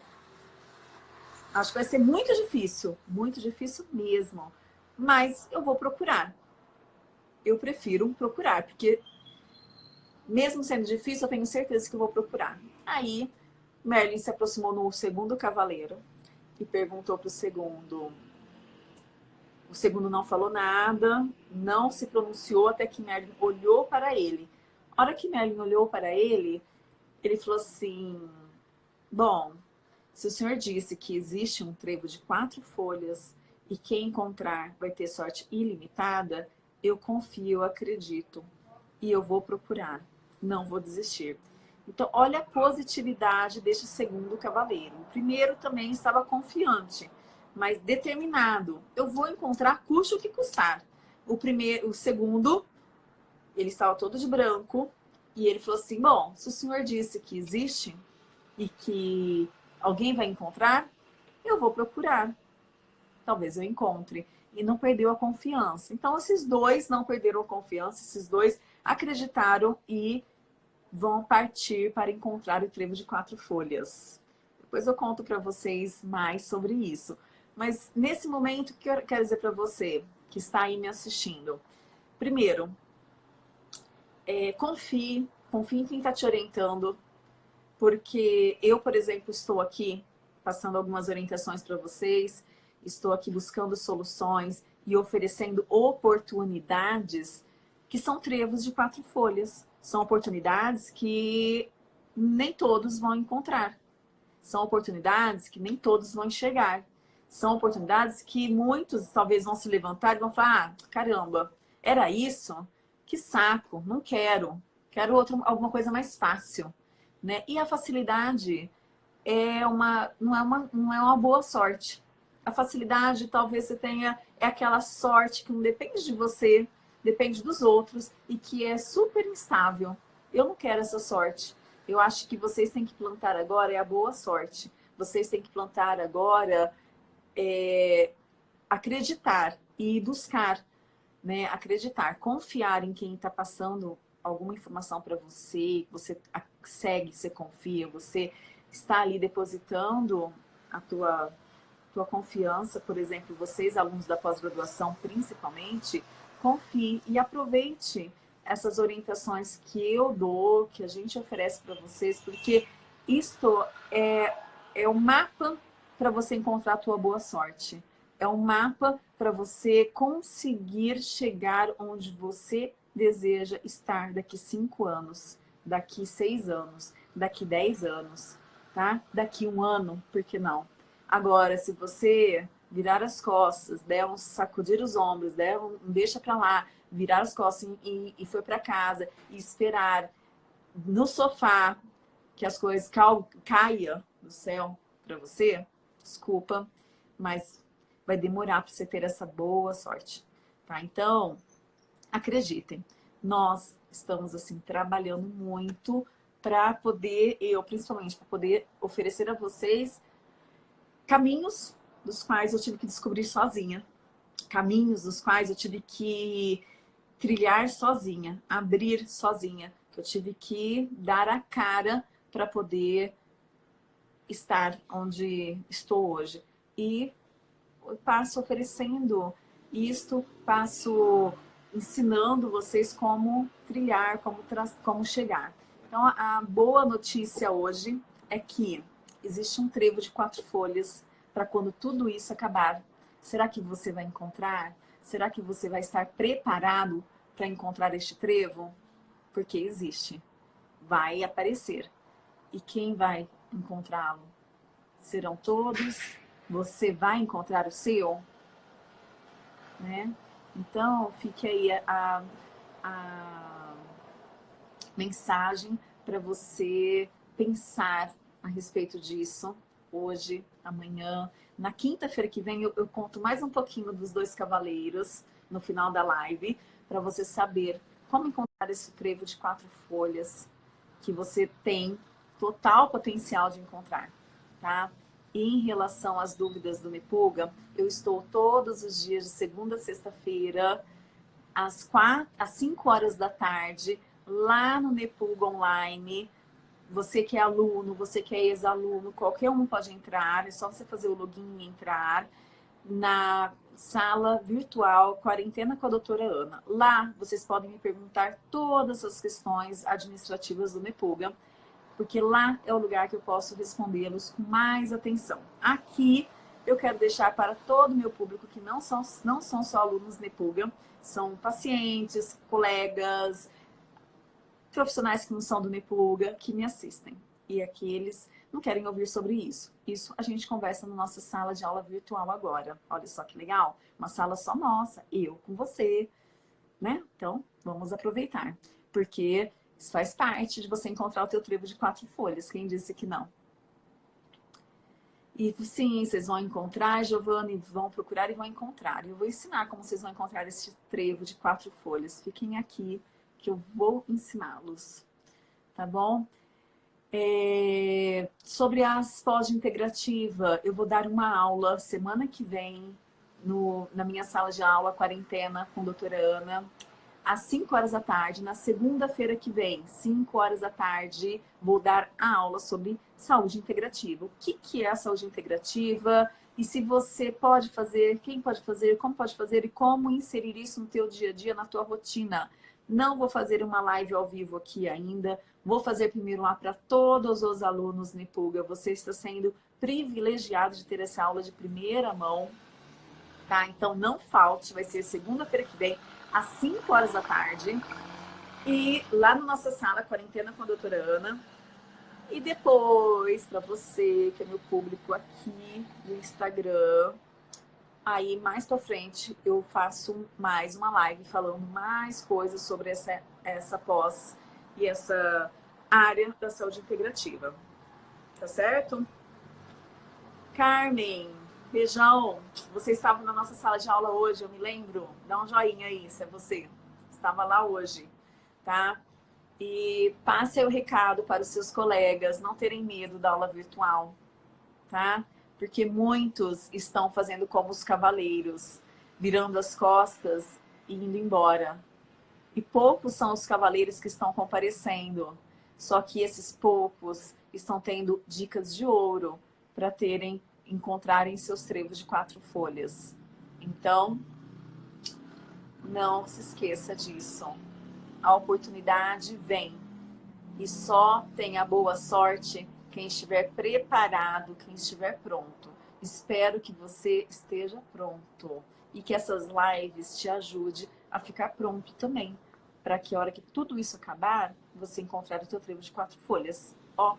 Acho que vai ser muito difícil, muito difícil mesmo. Mas eu vou procurar. Eu prefiro procurar, porque mesmo sendo difícil, eu tenho certeza que eu vou procurar. Aí Merlin se aproximou no segundo cavaleiro e perguntou para o segundo. O segundo não falou nada, não se pronunciou até que Merlin olhou para ele. A hora que Merlin olhou para ele, ele falou assim, bom, se o senhor disse que existe um trevo de quatro folhas e quem encontrar vai ter sorte ilimitada, eu confio, acredito e eu vou procurar, não vou desistir. Então, olha a positividade deste segundo cavaleiro. O primeiro também estava confiante, mas determinado. Eu vou encontrar custe o que custar. o primeiro, o segundo, ele estava todo de branco, e ele falou assim, bom, se o senhor disse que existe e que alguém vai encontrar, eu vou procurar. Talvez eu encontre. E não perdeu a confiança. Então, esses dois não perderam a confiança, esses dois acreditaram e vão partir para encontrar o trevo de quatro folhas. Depois eu conto para vocês mais sobre isso. Mas nesse momento, o que eu quero dizer para você que está aí me assistindo? Primeiro, é, confie, confie em quem está te orientando, porque eu, por exemplo, estou aqui passando algumas orientações para vocês, estou aqui buscando soluções e oferecendo oportunidades que são trevos de quatro folhas. São oportunidades que nem todos vão encontrar. São oportunidades que nem todos vão enxergar. São oportunidades que muitos talvez vão se levantar e vão falar, ah, caramba, era isso? Que saco, não quero. Quero outro, alguma coisa mais fácil. Né? E a facilidade é uma, não, é uma, não é uma boa sorte. A facilidade talvez você tenha, é aquela sorte que não depende de você, depende dos outros e que é super instável. Eu não quero essa sorte. Eu acho que vocês têm que plantar agora é a boa sorte. Vocês têm que plantar agora é, acreditar e buscar, né? Acreditar, confiar em quem está passando alguma informação para você, você segue, você confia, você está ali depositando a tua, tua confiança, por exemplo, vocês, alunos da pós-graduação principalmente, confie e aproveite essas orientações que eu dou, que a gente oferece para vocês, porque isto é, é o mapa para você encontrar a tua boa sorte. É um mapa para você conseguir chegar onde você deseja estar daqui cinco anos, daqui seis anos, daqui dez anos, tá? Daqui um ano, por que não? Agora, se você virar as costas, der um sacudir os ombros, der um deixa para lá, virar as costas e, e foi para casa e esperar no sofá que as coisas caia do céu para você, desculpa, mas vai demorar para você ter essa boa sorte, tá? Então, acreditem, nós estamos assim trabalhando muito para poder, eu principalmente, para poder oferecer a vocês caminhos dos quais eu tive que descobrir sozinha, caminhos dos quais eu tive que trilhar sozinha, abrir sozinha, eu tive que dar a cara para poder estar onde estou hoje. E passo oferecendo. Isto, passo ensinando vocês como trilhar, como, como chegar. Então, a boa notícia hoje é que existe um trevo de quatro folhas para quando tudo isso acabar. Será que você vai encontrar? Será que você vai estar preparado para encontrar este trevo? Porque existe. Vai aparecer. E quem vai encontrá-lo? Serão todos? Você vai encontrar o seu? Né? Então, fique aí a, a mensagem para você pensar a respeito disso hoje, amanhã. Na quinta-feira que vem eu, eu, conto mais um pouquinho dos dois cavaleiros no final da live, para você saber como encontrar esse trevo de quatro folhas que você tem total potencial de encontrar, tá? Em relação às dúvidas do Nepuga, eu estou todos os dias de segunda a sexta-feira, às, quatro, às 5 horas da tarde, lá no Nepuga Online, você que é aluno, você que é ex-aluno, qualquer um pode entrar, é só você fazer o login e entrar na sala virtual Quarentena com a doutora Ana. Lá vocês podem me perguntar todas as questões administrativas do Nepuga, porque lá é o lugar que eu posso respondê-los com mais atenção. Aqui eu quero deixar para todo o meu público que não são, não são só alunos Nepuga, são pacientes, colegas, profissionais que não são do Nepuga que me assistem. E aqui eles não querem ouvir sobre isso. Isso a gente conversa na nossa sala de aula virtual agora. Olha só que legal. Uma sala só nossa, eu com você, né? Então, vamos aproveitar. Porque isso faz parte de você encontrar o teu trevo de quatro folhas. Quem disse que não? E sim, vocês vão encontrar, Giovanni, vão procurar e vão encontrar. Eu vou ensinar como vocês vão encontrar esse trevo de quatro folhas. Fiquem aqui que eu vou ensiná-los, tá bom? É, sobre as pós-integrativa, eu vou dar uma aula semana que vem no, na minha sala de aula, quarentena, com a doutora Ana, às 5 horas da tarde, na segunda-feira que vem, 5 horas da tarde, vou dar a aula sobre saúde integrativa. O que, que é a saúde integrativa e se você pode fazer, quem pode fazer, como pode fazer e como inserir isso no teu dia a dia, na tua rotina. Não vou fazer uma live ao vivo aqui ainda, vou fazer primeiro lá para todos os alunos Nipuga. Você está sendo privilegiado de ter essa aula de primeira mão, tá? Então não falte, vai ser segunda-feira que vem, às 5 horas da tarde. E lá na nossa sala, quarentena com a doutora Ana. E depois, para você, que é meu público aqui no Instagram, aí mais para frente eu faço mais uma live falando mais coisas sobre essa, essa pós e essa área da saúde integrativa. Tá certo? Carmen, Beijão. Você estava na nossa sala de aula hoje, eu me lembro. Dá um joinha aí, se é você. Estava lá hoje, tá? E passe o recado para os seus colegas não terem medo da aula virtual, tá? Porque muitos estão fazendo como os cavaleiros, virando as costas e indo embora. E poucos são os cavaleiros que estão comparecendo. Só que esses poucos estão tendo dicas de ouro para terem encontrarem seus trevos de quatro folhas. Então, não se esqueça disso. A oportunidade vem. E só tenha boa sorte quem estiver preparado, quem estiver pronto. Espero que você esteja pronto. E que essas lives te ajudem a ficar pronto também. Para que a hora que tudo isso acabar, você encontrar o seu trevo de quatro folhas. Ó,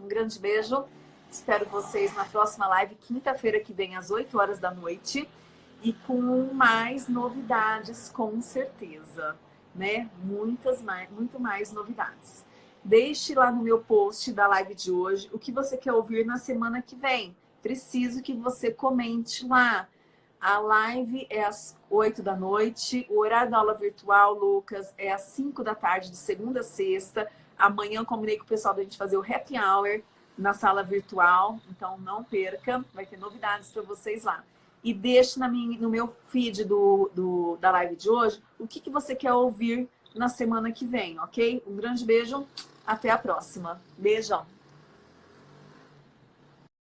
um grande beijo. Espero vocês na próxima live, quinta-feira que vem, às 8 horas da noite. E com mais novidades, com certeza. Né? Muitas mais, muito mais novidades. Deixe lá no meu post da live de hoje o que você quer ouvir na semana que vem. Preciso que você comente lá. A live é às 8 da noite, o horário da aula virtual, Lucas, é às 5 da tarde, de segunda a sexta. Amanhã eu combinei com o pessoal da gente fazer o happy hour na sala virtual, então não perca, vai ter novidades para vocês lá. E deixe na minha, no meu feed do, do, da live de hoje o que, que você quer ouvir na semana que vem, ok? Um grande beijo, até a próxima. Beijão!